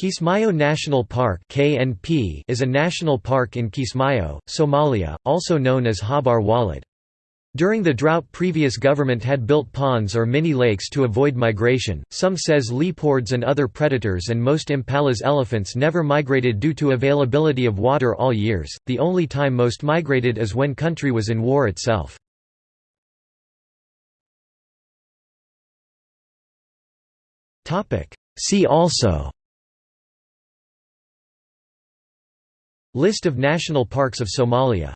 Kismayo National Park (KNP) is a national park in Kismayo, Somalia, also known as Habar Walid. During the drought previous government had built ponds or mini-lakes to avoid migration, some says leopards and other predators and most Impala's elephants never migrated due to availability of water all years, the only time most migrated is when country was in war itself. See also List of national parks of Somalia